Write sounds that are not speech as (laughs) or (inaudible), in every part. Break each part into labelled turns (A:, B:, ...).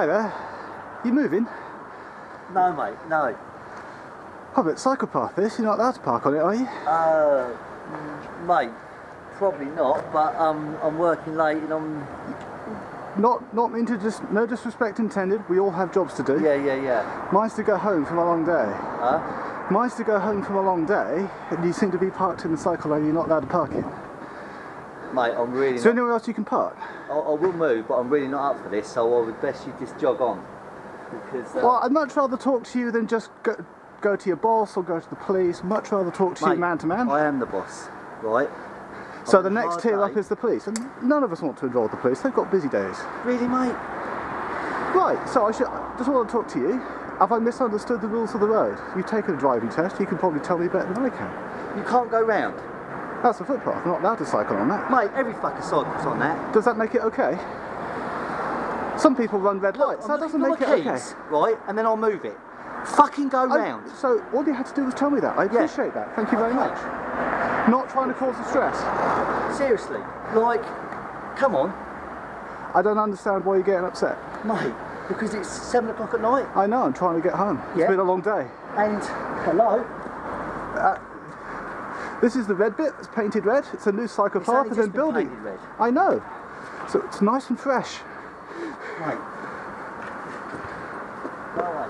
A: Hi there. You moving?
B: No, mate, no.
A: Public cycle path this, you're not allowed to park on it, are you?
B: Uh, mate, probably not, but um, I'm working late and I'm...
A: Not not mean to just no disrespect intended, we all have jobs to do.
B: Yeah, yeah, yeah.
A: Mine's to go home from a long day.
B: Huh?
A: Mine's to go home from a long day, and you seem to be parked in the cycle lane you're not allowed to park in.
B: Mate, I'm really
A: Is there
B: not...
A: anywhere else you can park?
B: I, I will move, but I'm really not up for this, so I would best you just jog on. Because, uh,
A: Well, I'd much rather talk to you than just go, go to your boss or go to the police. Much rather talk to you man to man.
B: I am the boss, right?
A: So
B: On
A: the next tier up is the police, and none of us want to involve the police. They've got busy days.
B: Really, mate?
A: Right. So I should just want to talk to you. Have I misunderstood the rules of the road? You've taken a driving test. You can probably tell me better than I can.
B: You can't go round.
A: That's a footpath. I'm not allowed to cycle on that.
B: Mate, every fucking cycle's on that.
A: Does that make it okay? Some people run red lights.
B: I'm
A: that doesn't make it
B: my
A: okay.
B: Right, and then I'll move it. Fucking go
A: I-
B: round.
A: so all you had to do was tell me that. I
B: Yeah.
A: appreciate that. Thank you very much. Not trying to cause the stress.
B: Seriously, like, come on,
A: I don't understand why you're getting upset.
B: mate, because it's seven o'clock at night
A: I know. I'm trying to get home. It's been a long day.
B: and hello.
A: This is the red bit. It's painted red. It's a new cycle path
B: only
A: and
B: just
A: then
B: been
A: building.
B: painted red.
A: I know. So it's nice and fresh.
B: Mate. Go away.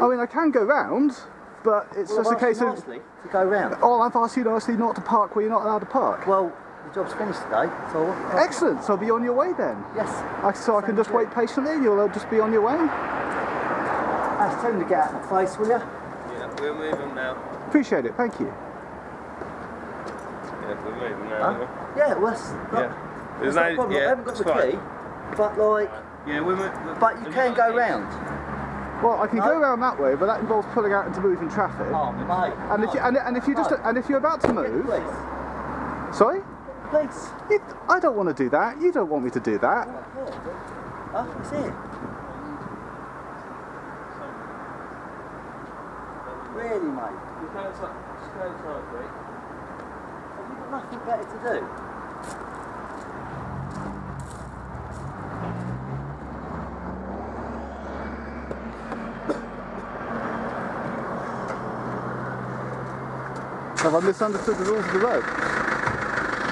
A: I mean, I can go round, but it's
B: Well,
A: just a
B: I've asked
A: case
B: you
A: of.
B: nicely to go round.
A: Oh, I've asked you nicely not to park where you're not allowed to park.
B: Well, the job's finished today, so I-
A: Excellent. So be on your way then.
B: yes.
A: I, so I can just wait patiently. and You'll just be on your way.
B: Ask Tim to get out of my face, will you?
C: Yeah, we'll move them now.
A: Appreciate it. Thank you.
C: Yeah, we'll move them now.
B: Huh? Yeah, well, that's,
C: Yeah.
B: that's
C: There's
B: not a
C: no,
B: problem. I haven't got the
C: fine.
B: key, but like,
C: Yeah, we'll move.
B: but you can go round.
A: Well, I can
B: No.
A: go around that way, but that involves pulling out into moving traffic.
B: Oh, mate.
A: And if you and, and if you just
B: No.
A: and if you're about to move,
B: police.
A: sorry,
B: Police.
A: you, I don't want to do that. You don't want me to do that.
B: Huh? What's it? Really, mate?
C: Just go inside, just go inside, mate.
B: Have you got nothing better to do?
A: Have I misunderstood the rules of the road?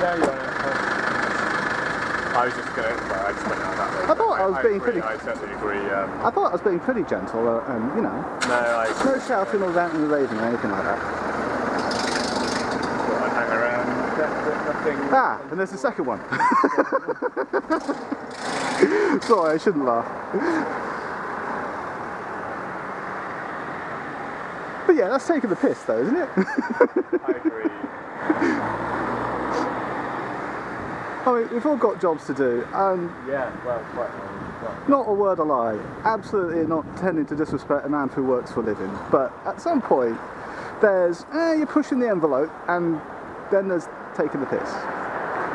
D: Yeah, yeah. I was just gonna. I just went out that way.
A: I thought I was being
D: agree,
A: pretty-
D: I certainly agree. Um,
A: I thought I was being pretty gentle, uh, and you know,
D: no, I
A: no shouting or ranting or raving or anything like that.
D: I'd hang around. Nothing.
A: Ah, and there's the second one. (laughs) Sorry, I shouldn't laugh. But yeah, that's taking the piss, though, isn't it?
D: I agree. (laughs)
A: I mean, we've all got jobs to do, and
D: Yeah, well, quite. quite.
A: not a word a lie. Absolutely not tending to disrespect a man who works for a living. But at some point, there's eh, you're pushing the envelope, and then there's taking the piss.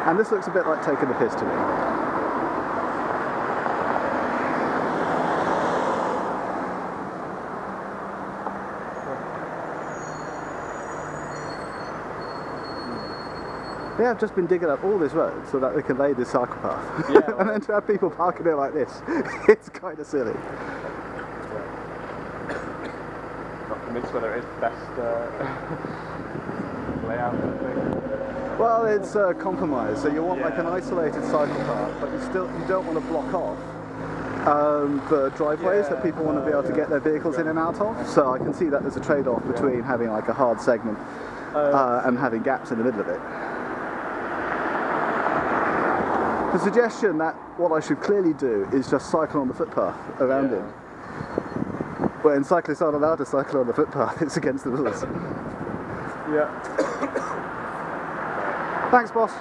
A: And this looks a bit like taking the piss to me. They have just been digging up all this road so that they can lay this cycle path.
D: Yeah, (laughs)
A: and then to have people parking it like this, (laughs) it's kind of silly.
D: Not convinced whether it is the best uh, (laughs) layout.
A: Well, it's a compromise. So you want like an isolated cycle path, but you still you don't want to block off um, the driveways that people want to be able to
D: yeah.
A: get their vehicles in and out of. So I can see that there's a trade-off between having like a hard segment uh, and having gaps in the middle of it. The suggestion that what I should clearly do is just cycle on the footpath around
D: Yeah.
A: him. When cyclists aren't allowed to cycle on the footpath, (laughs) it's against the rules.
D: Yeah.
A: Thanks, boss.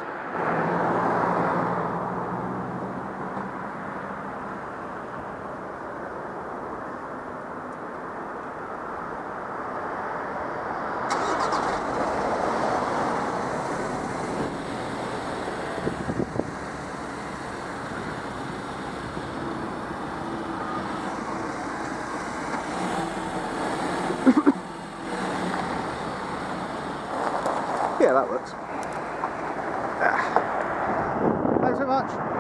A: Yeah, that works. Ah. Thanks very much.